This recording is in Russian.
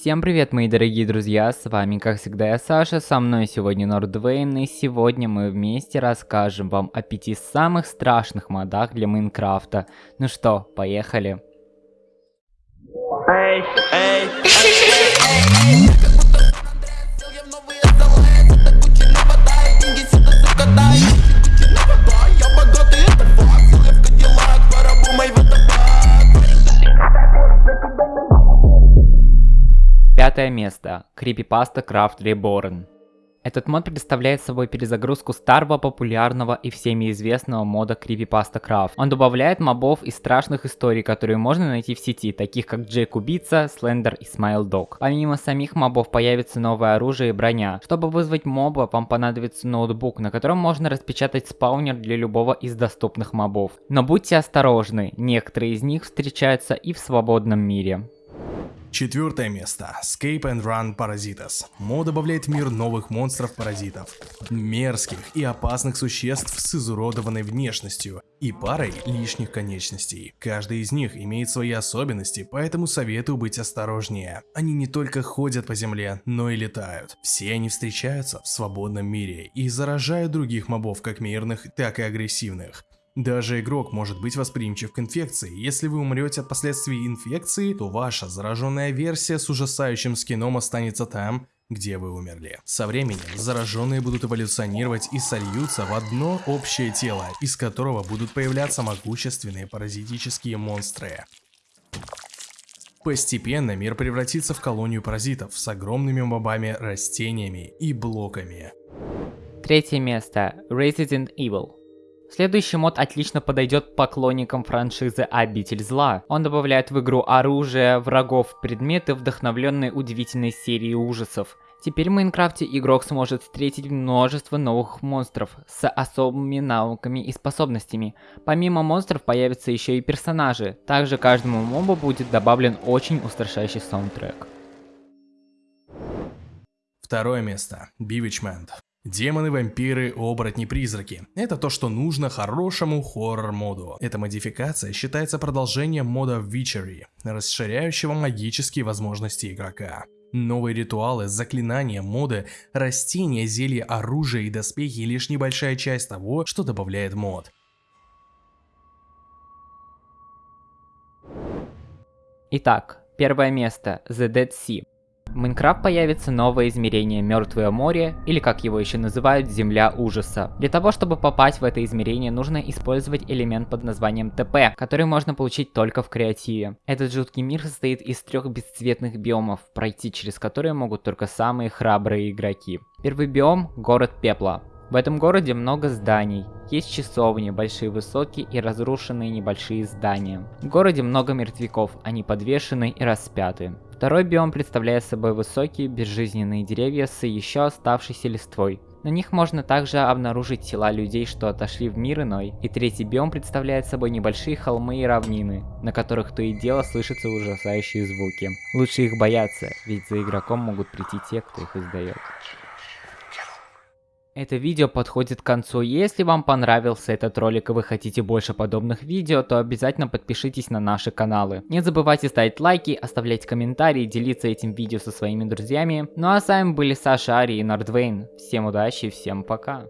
Всем привет, мои дорогие друзья, с вами, как всегда, я Саша, со мной сегодня Нордвейн, и сегодня мы вместе расскажем вам о пяти самых страшных модах для Майнкрафта. Ну что, поехали. Эй, эй, эй, Пятое место. Creepypasta Craft Reborn. Этот мод представляет собой перезагрузку старого, популярного и всеми известного мода Creepypasta Craft. Он добавляет мобов и страшных историй, которые можно найти в сети, таких как Джейк Убийца, Слендер и Смайл Дог. Помимо самих мобов появится новое оружие и броня. Чтобы вызвать моба, вам понадобится ноутбук, на котором можно распечатать спаунер для любого из доступных мобов. Но будьте осторожны, некоторые из них встречаются и в свободном мире. Четвертое место. Escape and Run Parasitas. Мод добавляет в мир новых монстров-паразитов. Мерзких и опасных существ с изуродованной внешностью и парой лишних конечностей. Каждый из них имеет свои особенности, поэтому советую быть осторожнее. Они не только ходят по земле, но и летают. Все они встречаются в свободном мире и заражают других мобов, как мирных, так и агрессивных. Даже игрок может быть восприимчив к инфекции. Если вы умрете от последствий инфекции, то ваша зараженная версия с ужасающим скином останется там, где вы умерли. Со временем зараженные будут эволюционировать и сольются в одно общее тело, из которого будут появляться могущественные паразитические монстры. Постепенно мир превратится в колонию паразитов с огромными мобами, растениями и блоками. Третье место. Resident Evil. Следующий мод отлично подойдет поклонникам франшизы Обитель Зла. Он добавляет в игру оружие, врагов, предметы, вдохновленные удивительной серией ужасов. Теперь в Майнкрафте игрок сможет встретить множество новых монстров с особыми навыками и способностями. Помимо монстров появятся еще и персонажи. Также каждому мобу будет добавлен очень устрашающий саундтрек. Второе место. Bewitchment. Демоны, вампиры, оборотни, призраки. Это то, что нужно хорошему хоррор-моду. Эта модификация считается продолжением мода Witchery, расширяющего магические возможности игрока. Новые ритуалы, заклинания, моды, растения, зелья, оружие и доспехи лишь небольшая часть того, что добавляет мод. Итак, первое место The Dead Sea. Майнкрафт появится новое измерение Мертвое море, или как его еще называют, Земля ужаса. Для того, чтобы попасть в это измерение, нужно использовать элемент под названием ТП, который можно получить только в креативе. Этот жуткий мир состоит из трех бесцветных биомов, пройти через которые могут только самые храбрые игроки. Первый биом – город пепла. В этом городе много зданий. Есть часовни, большие высокие и разрушенные небольшие здания. В городе много мертвяков, они подвешены и распяты. Второй биом представляет собой высокие безжизненные деревья с еще оставшейся листвой. На них можно также обнаружить тела людей, что отошли в мир иной. И третий биом представляет собой небольшие холмы и равнины, на которых то и дело слышатся ужасающие звуки. Лучше их бояться, ведь за игроком могут прийти те, кто их издает. Это видео подходит к концу. Если вам понравился этот ролик и вы хотите больше подобных видео, то обязательно подпишитесь на наши каналы. Не забывайте ставить лайки, оставлять комментарии, делиться этим видео со своими друзьями. Ну а с вами были Саша, Ари и Нордвейн. Всем удачи, всем пока.